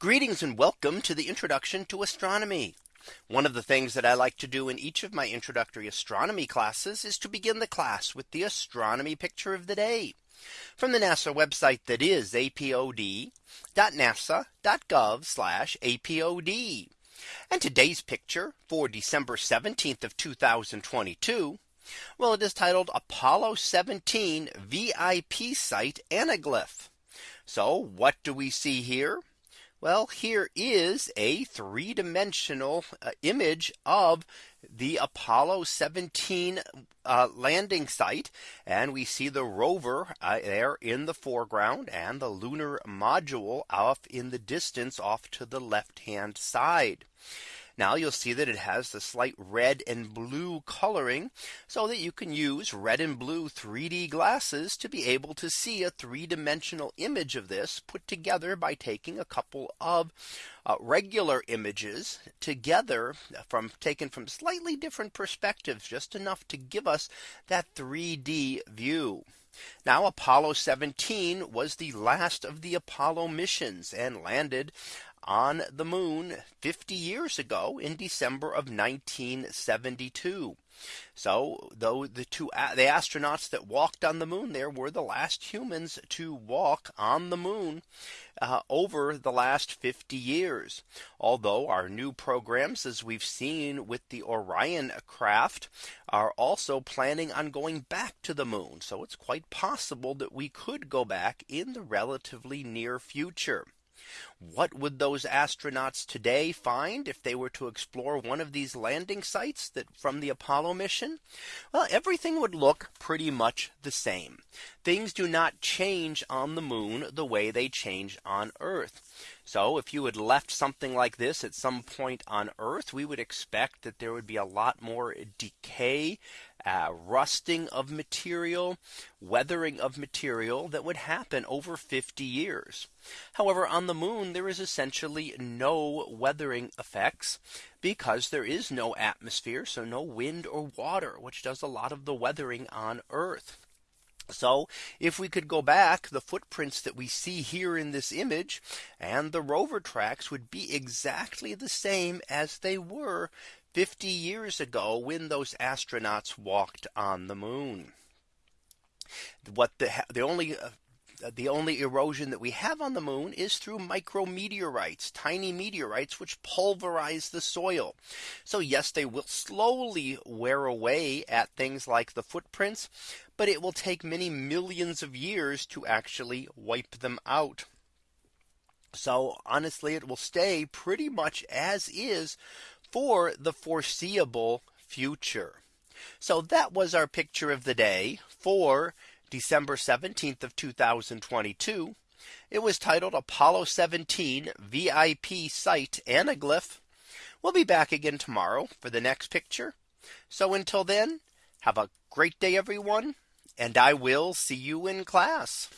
Greetings and welcome to the introduction to astronomy. One of the things that I like to do in each of my introductory astronomy classes is to begin the class with the astronomy picture of the day from the NASA website that is apod.nasa.gov apod. And today's picture for December 17th of 2022. Well, it is titled Apollo 17 VIP site anaglyph. So what do we see here? Well, here is a three dimensional uh, image of the Apollo 17 uh, landing site. And we see the rover uh, there in the foreground and the lunar module off in the distance off to the left hand side. Now you'll see that it has the slight red and blue coloring so that you can use red and blue 3D glasses to be able to see a three dimensional image of this put together by taking a couple of uh, regular images together from taken from slightly different perspectives just enough to give us that 3D view. Now Apollo 17 was the last of the Apollo missions and landed on the moon 50 years ago in December of 1972. So though the two the astronauts that walked on the moon there were the last humans to walk on the moon uh, over the last 50 years. Although our new programs, as we've seen with the Orion craft, are also planning on going back to the moon. So it's quite possible that we could go back in the relatively near future. What would those astronauts today find if they were to explore one of these landing sites that from the Apollo mission? Well, everything would look pretty much the same. Things do not change on the moon the way they change on Earth. So if you had left something like this at some point on Earth, we would expect that there would be a lot more decay uh, rusting of material, weathering of material that would happen over 50 years. However, on the moon, there is essentially no weathering effects because there is no atmosphere. So no wind or water, which does a lot of the weathering on Earth. So if we could go back the footprints that we see here in this image and the rover tracks would be exactly the same as they were 50 years ago when those astronauts walked on the moon. What the the only uh, the only erosion that we have on the moon is through micrometeorites, tiny meteorites, which pulverize the soil. So yes, they will slowly wear away at things like the footprints, but it will take many millions of years to actually wipe them out. So honestly, it will stay pretty much as is for the foreseeable future. So that was our picture of the day for December 17th of 2022. It was titled Apollo 17 VIP site anaglyph. We'll be back again tomorrow for the next picture. So until then, have a great day, everyone, and I will see you in class.